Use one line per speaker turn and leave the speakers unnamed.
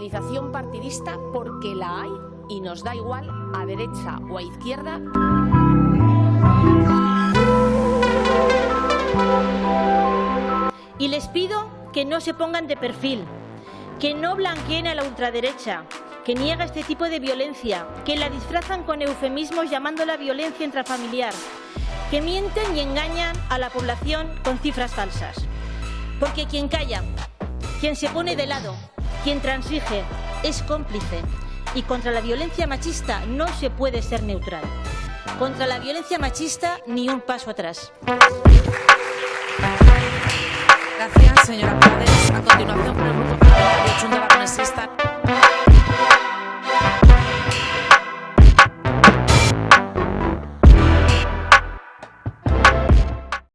polarización partidista porque la hay y nos da igual a derecha o a izquierda.
Y les pido que no se pongan de perfil, que no blanqueen a la ultraderecha, que niega este tipo de violencia, que la disfrazan con eufemismos llamándola violencia intrafamiliar, que mienten y engañan a la población con cifras falsas. Porque quien calla, quien se pone de lado, quien transige, es cómplice. Y contra la violencia machista no se puede ser neutral. Contra la violencia machista ni un paso atrás.
Gracias, señora Prades.